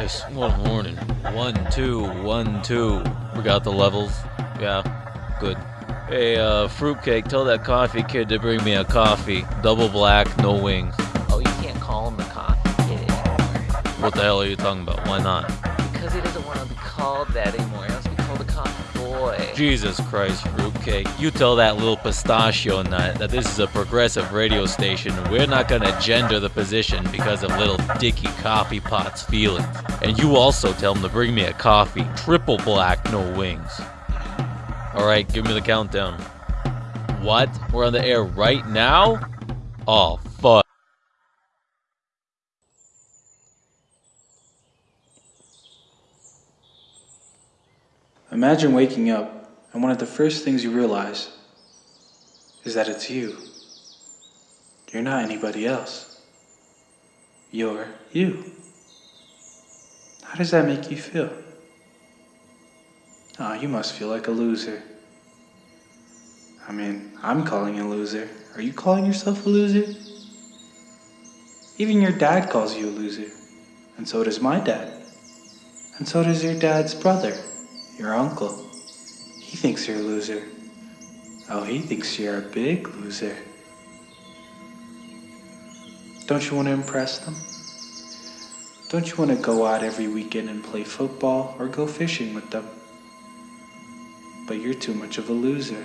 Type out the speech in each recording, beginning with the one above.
Nice. Good morning. One, two, one, two. We got the levels. Yeah, good. Hey, uh, fruitcake, tell that coffee kid to bring me a coffee. Double black, no wings. Oh, you can't call him the coffee kid anymore. What the hell are you talking about? Why not? Because he doesn't want to be called that anymore. Jesus Christ, fruitcake. You tell that little pistachio nut that this is a progressive radio station. We're not gonna gender the position because of little dicky coffee pot's feelings. And you also tell him to bring me a coffee. Triple black, no wings. Alright, give me the countdown. What? We're on the air right now? Oh, fuck. Imagine waking up and one of the first things you realize is that it's you. You're not anybody else. You're you. How does that make you feel? Oh, you must feel like a loser. I mean, I'm calling you a loser. Are you calling yourself a loser? Even your dad calls you a loser. And so does my dad. And so does your dad's brother, your uncle. He thinks you're a loser. Oh, he thinks you're a big loser. Don't you want to impress them? Don't you want to go out every weekend and play football or go fishing with them? But you're too much of a loser.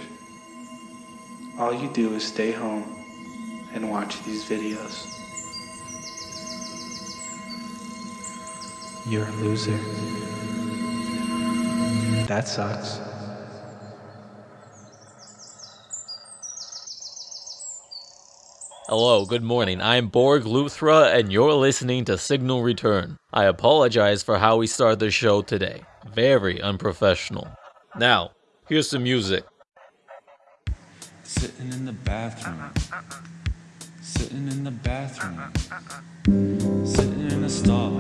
All you do is stay home and watch these videos. You're a loser. That sucks. Hello, good morning. I'm Borg Luthra, and you're listening to Signal Return. I apologize for how we start the show today. Very unprofessional. Now, here's some music. Sitting in the bathroom. Sitting in the bathroom. Sitting in a stall.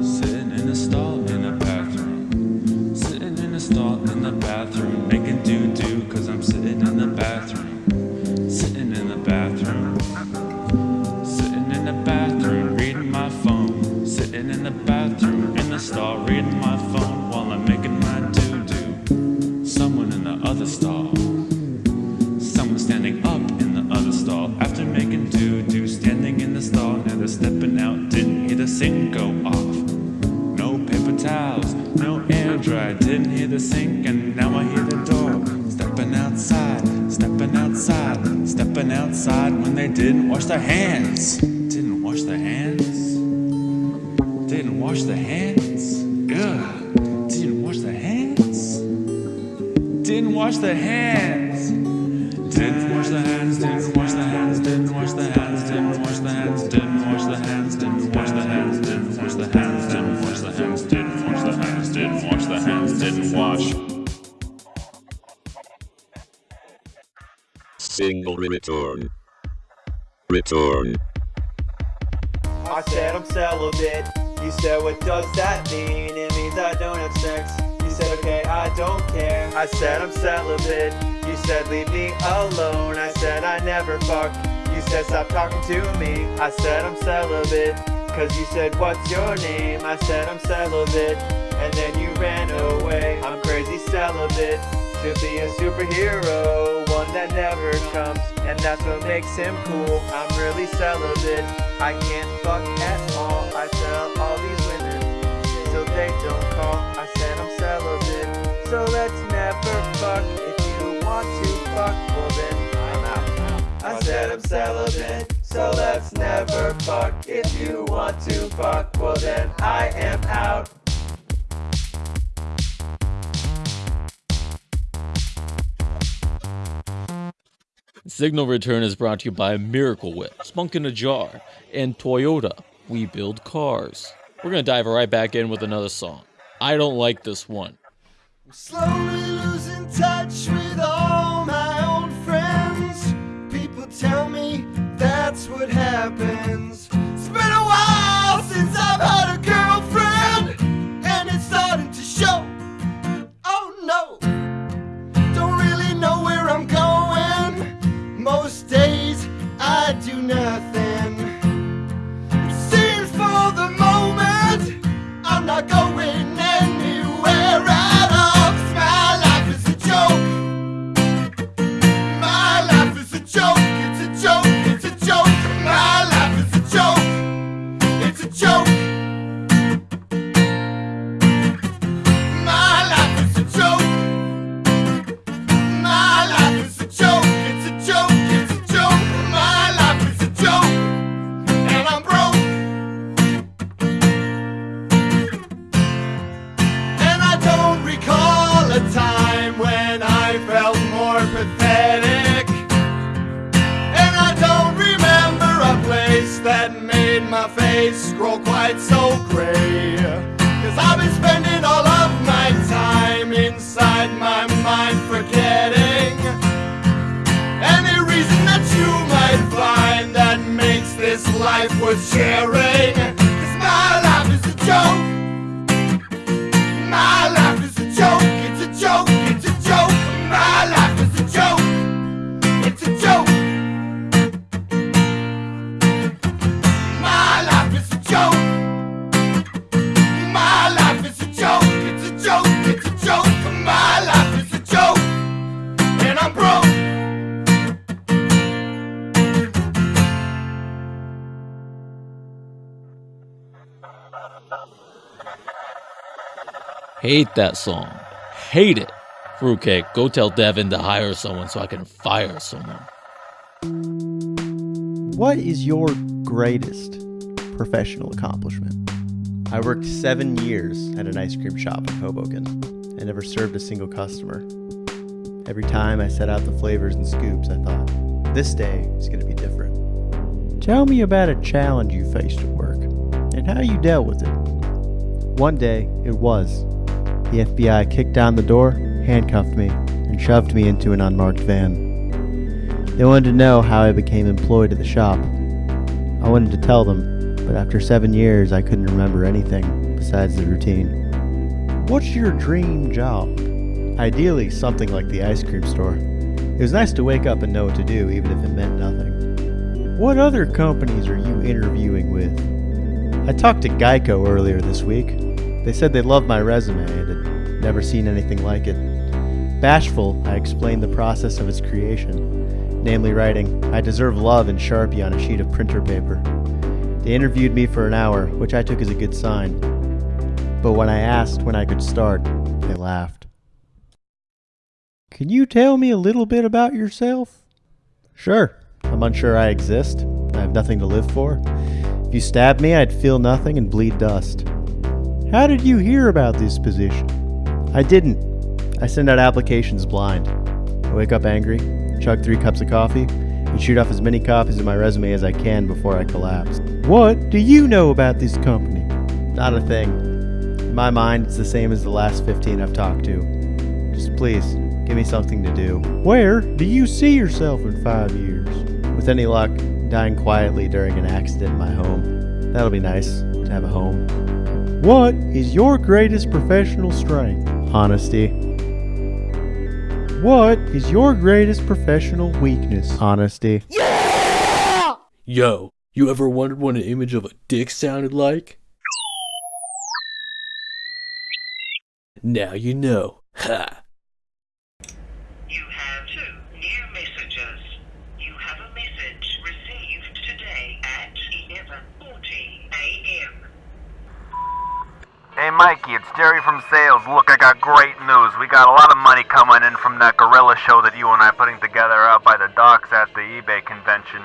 Sitting in a stall in a bathroom. Sitting in a stall in the bathroom. Making doo doo cause I'm sitting in the bathroom. Didn't wash their hands. Didn't wash the hands, didn't wash the hands, didn't wash the hands, didn't wash the hands, didn't wash the hands, didn't wash the hands, didn't wash the hands, didn't wash the hands, didn't wash the hands, didn't wash the hands, didn't wash. Signal Return. Return. I said I'm celibate. You said, what does that mean? It means I don't have sex. Okay, I don't care. I said I'm celibate. You said, leave me alone. I said, I never fuck You said, stop talking to me. I said, I'm celibate. Cause you said, what's your name? I said, I'm celibate. And then you ran away. I'm crazy celibate. To be a superhero, one that never comes. And that's what makes him cool. I'm really celibate. I can't fuck at all. I tell all these women so they don't call. I. So let's never fuck. If you want to fuck, well then I'm out. I said I'm celibate. So let's never fuck. If you want to fuck, well then I am out. Signal Return is brought to you by Miracle Whip, Spunk in a Jar, and Toyota. We build cars. We're gonna dive right back in with another song. I don't like this one. Slowly losing touch with all my old friends. People tell me that's what happens. Grow quite so gray. Cause I've been spending all of my time inside my mind forgetting any reason that you might find that makes this life worth sharing. Cause my life is a joke. Hate that song. Hate it. Fruitcake, go tell Devin to hire someone so I can fire someone. What is your greatest professional accomplishment? I worked seven years at an ice cream shop in Hoboken and never served a single customer. Every time I set out the flavors and scoops, I thought, this day is going to be different. Tell me about a challenge you faced at work and how you dealt with it. One day, it was. The FBI kicked down the door, handcuffed me, and shoved me into an unmarked van. They wanted to know how I became employed at the shop. I wanted to tell them, but after seven years, I couldn't remember anything besides the routine. What's your dream job? Ideally, something like the ice cream store. It was nice to wake up and know what to do, even if it meant nothing. What other companies are you interviewing with? I talked to Geico earlier this week. They said they loved my resume and had never seen anything like it. Bashful, I explained the process of its creation, namely writing, I deserve love in Sharpie on a sheet of printer paper. They interviewed me for an hour, which I took as a good sign. But when I asked when I could start, they laughed. Can you tell me a little bit about yourself? Sure. I'm unsure I exist. I have nothing to live for. If you stabbed me, I'd feel nothing and bleed dust. How did you hear about this position? I didn't. I send out applications blind. I wake up angry, chug three cups of coffee, and shoot off as many copies of my resume as I can before I collapse. What do you know about this company? Not a thing. In my mind, it's the same as the last 15 I've talked to. Just please, give me something to do. Where do you see yourself in five years? With any luck, dying quietly during an accident in my home. That'll be nice, to have a home. What is your greatest professional strength? Honesty. What is your greatest professional weakness? Honesty. Yeah! Yo, you ever wondered what an image of a dick sounded like? Now you know. Ha! You have two new messages. You have a message received today at 11:40 a.m. Hey Mikey, it's Jerry from sales. Look, I got great news. We got a lot of money coming in from that gorilla show that you and I are putting together out by the docks at the eBay convention.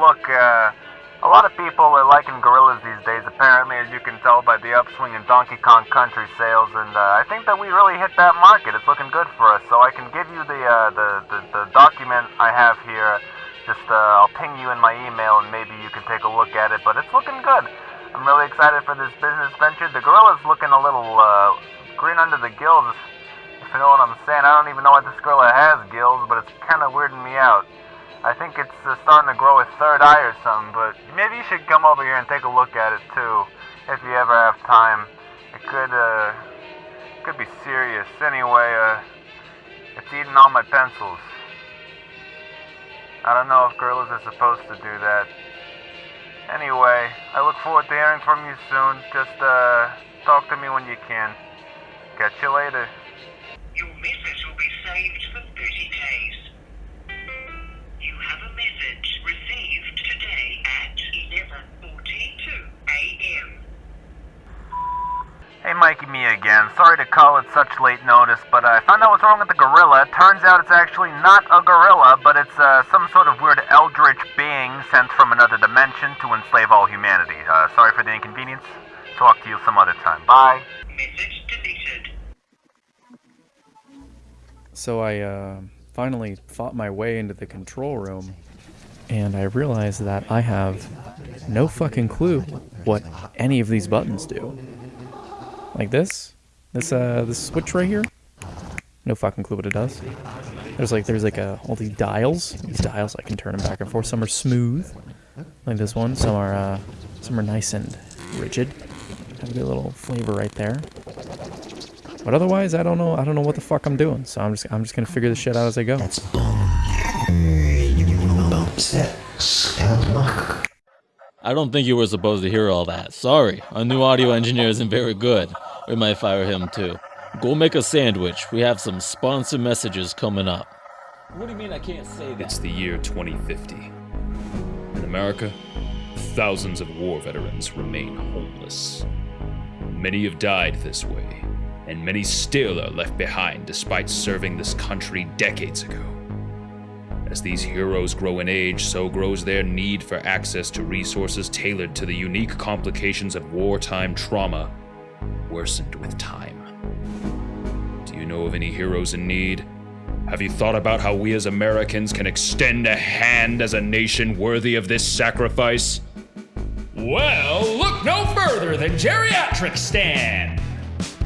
Look, uh, a lot of people are liking gorillas these days, apparently, as you can tell by the upswing in Donkey Kong Country sales, and uh, I think that we really hit that market. It's looking good for us, so I can give you the uh, the, the the document I have here. Just uh, I'll ping you in my email, and maybe you can take a look at it. But it's looking good. I'm really excited for this business venture. The gorilla's looking a little uh, green under the gills, if you know what I'm saying. I don't even know why this gorilla has gills, but it's kind of weirding me out. I think it's uh, starting to grow a third eye or something, but maybe you should come over here and take a look at it too, if you ever have time. It could, uh, could be serious. Anyway, uh, it's eating all my pencils. I don't know if gorillas are supposed to do that. Anyway, I look forward to hearing from you soon. Just, uh, talk to me when you can. Catch you later. Mikey, me again. Sorry to call at such late notice, but I found out what's wrong with the gorilla. Turns out it's actually not a gorilla, but it's uh, some sort of weird eldritch being sent from another dimension to enslave all humanity. Uh, sorry for the inconvenience. Talk to you some other time. Bye. Message. So I uh, finally fought my way into the control room, and I realized that I have no fucking clue what any of these buttons do. Like this, this uh, this switch right here. No fucking clue what it does. There's like there's like a, all these dials. These dials I can turn them back and forth. Some are smooth, like this one. Some are uh, some are nice and rigid. Have a good little flavor right there. But otherwise, I don't know. I don't know what the fuck I'm doing. So I'm just I'm just gonna figure this shit out as I go. That's I don't think you were supposed to hear all that. Sorry, our new audio engineer isn't very good. We might fire him too. Go make a sandwich. We have some sponsor messages coming up. What do you mean I can't say that? It's the year 2050. In America, thousands of war veterans remain homeless. Many have died this way, and many still are left behind despite serving this country decades ago. As these heroes grow in age, so grows their need for access to resources tailored to the unique complications of wartime trauma, worsened with time. Do you know of any heroes in need? Have you thought about how we as Americans can extend a hand as a nation worthy of this sacrifice? Well, look no further than Geriatric Stan.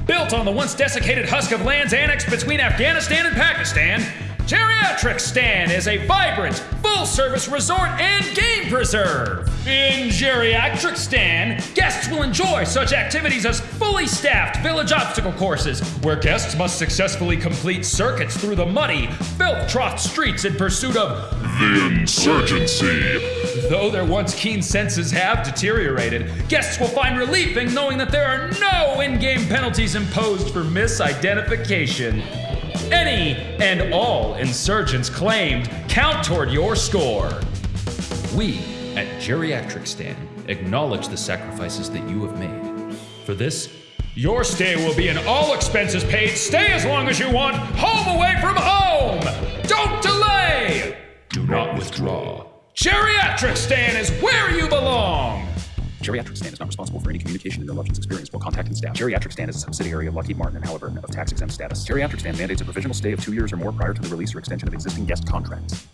Built on the once desiccated husk of lands annexed between Afghanistan and Pakistan, Geriatric Stan is a vibrant, full service resort and game preserve. In Geriatric Stan, guests will enjoy such activities as fully staffed village obstacle courses, where guests must successfully complete circuits through the muddy, filth trothed streets in pursuit of The insurgency. Though their once keen senses have deteriorated, guests will find relief in knowing that there are no in game penalties imposed for misidentification. Any and all insurgents claimed count toward your score. We at Geriatric Stan acknowledge the sacrifices that you have made. For this, your stay will be an all expenses paid stay as long as you want, home away from home! Don't delay! Do not withdraw. Geriatric Stan is where you belong! Geriatric Stan is not responsible for any communication interruptions experienced while contacting staff. Geriatric Stan is a subsidiary of Lockheed Martin and Halliburton of tax exempt status. Geriatric Stan mandates a provisional stay of two years or more prior to the release or extension of existing guest contracts.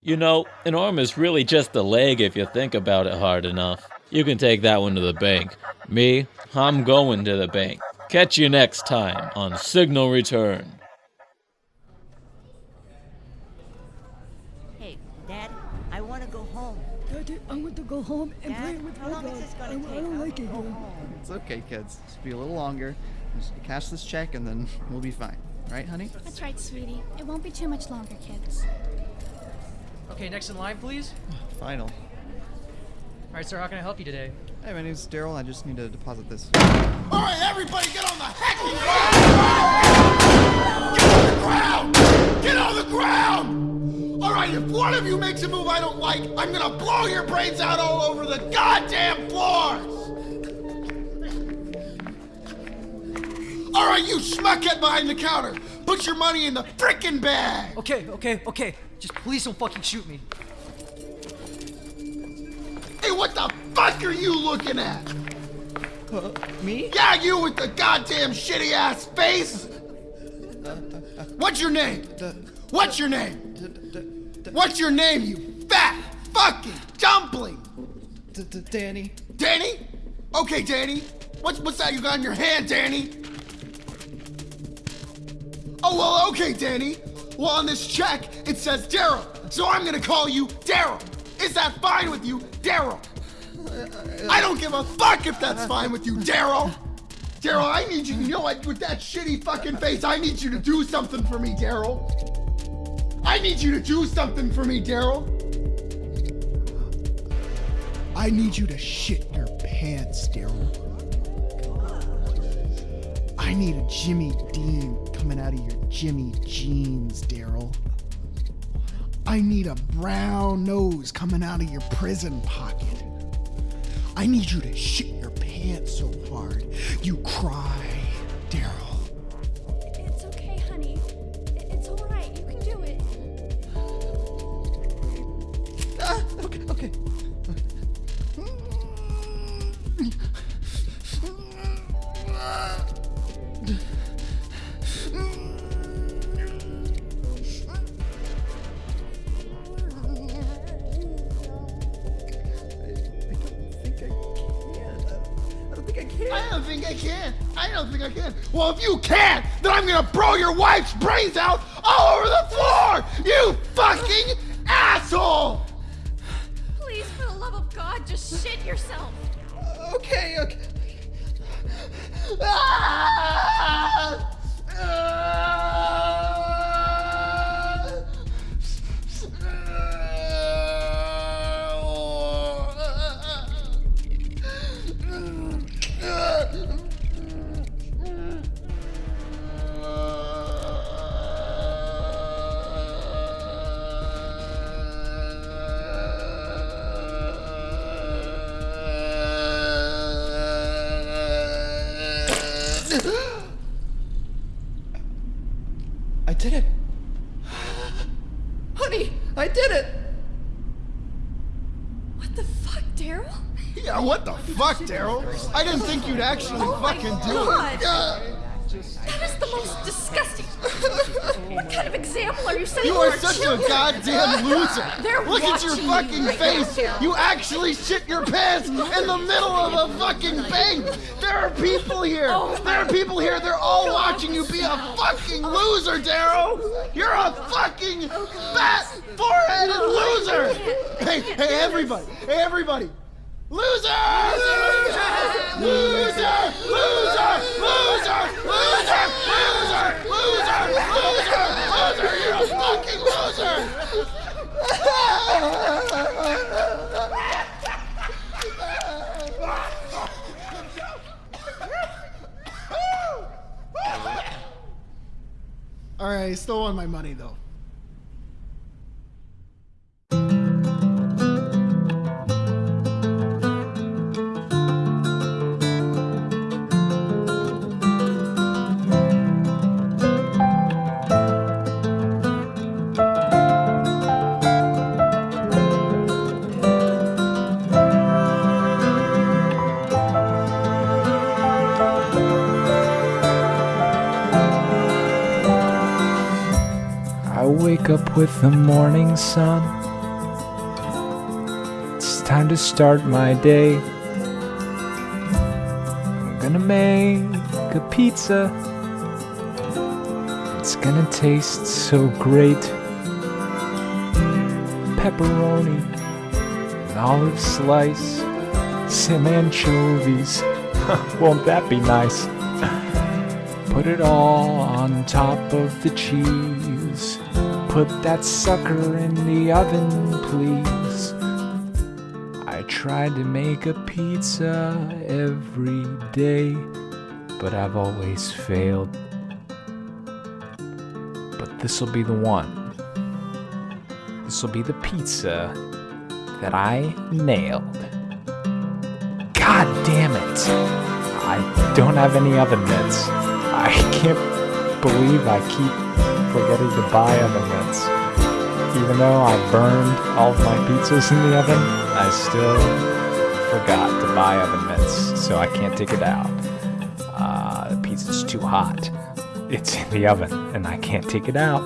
You know, an arm is really just a leg if you think about it hard enough. You can take that one to the bank. Me, I'm going to the bank. Catch you next time on Signal Return. Hey, Dad, I want to go home. Daddy, I want to go home and Dad, play with how long is this gonna I take? don't like it here. home. It's okay, kids. Just be a little longer. Just cash this check and then we'll be fine. Right, honey? That's right, sweetie. It won't be too much longer, kids. Okay, next in line, please. Final. All right, sir, how can I help you today? Hey, my name's Daryl. I just need to deposit this. All right, everybody, get on the hecking ground! Get on the ground! Get on the ground! All right, if one of you makes a move I don't like, I'm gonna blow your brains out all over the goddamn floors! All right, you schmuckhead behind the counter, put your money in the frickin' bag! Okay, okay, okay. Just please don't fucking shoot me. Hey, what the fuck are you looking at? Uh, me? Yeah, you with the goddamn shitty ass face! What's your name? What's your name? What's your name, you fat fucking dumpling? Danny. Danny? Okay, Danny. What's what's that you got in your hand, Danny? Oh well, okay, Danny. Well, on this check it says Daryl, so I'm gonna call you Daryl. Is that fine with you, Daryl? I don't give a fuck if that's fine with you, Daryl. Daryl, I need you. You know what? With that shitty fucking face, I need you to do something for me, Daryl. I need you to do something for me, Daryl. I need you to shit your pants, Daryl. I need a Jimmy Dean coming out of your Jimmy jeans, Daryl. I need a brown nose coming out of your prison pocket. I need you to shit your pants so hard you cry, can. I don't think I can. Well, if you can't, then I'm gonna blow your wife's brains out all over the floor. You fucking asshole. Please, for the love of God, just shit yourself. Okay, okay. Ah! Fuck, Daryl? I didn't think you'd actually Oh fucking do it. Yeah. That is the most disgusting. what kind of example are you setting You are such a goddamn loser. They're Look at your you fucking right face. You actually shit your pants in the middle of a fucking bank. There are people here. Oh there are people here. They're all watching you be a fucking loser, Daryl. You're a fucking oh fat, foreheaded loser. Hey, hey, everybody. Hey, everybody. Loser! Loser! Loser! Loser! Loser! Loser! Loser! Loser! Loser! Loser! You're a fucking loser! All right, I still want my money though. With the morning sun. It's time to start my day. I'm gonna make a pizza. It's gonna taste so great. Pepperoni, an olive slice, some anchovies. Won't that be nice? Put it all on top of the cheese. Put that sucker in the oven, please. I tried to make a pizza every day, but I've always failed. But this'll be the one. This'll be the pizza that I nailed. God damn it! I don't have any oven mitts. I can't believe I keep forgetting to buy oven mitts. Even though I burned all of my pizzas in the oven, I still forgot to buy oven mitts, so I can't take it out. Uh, the pizza's too hot. It's in the oven, and I can't take it out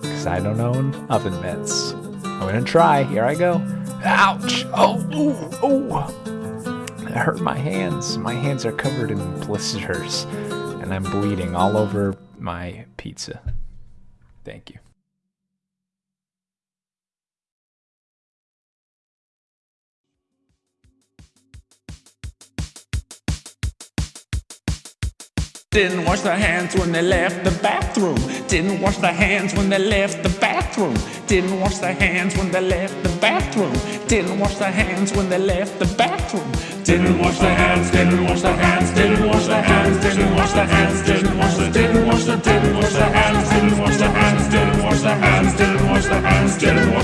because I don't own oven mitts. I'm gonna try. Here I go. Ouch! Oh, ooh, ooh. That hurt my hands. My hands are covered in blisters, and I'm bleeding all over my pizza. Thank you. Didn't wash their hands when they left the bathroom. Didn't wash their hands when they left the bathroom. Didn't wash their hands when they left the bathroom. Didn't wash their hands when they left the bathroom. Didn't wash their hands, didn't wash their hands, didn't wash their hands, didn't wash their hands, didn't wash their didn't wash their didn't wash their hands, didn't wash their hands, didn't wash their hands, didn't wash their hands, didn't wash their hands,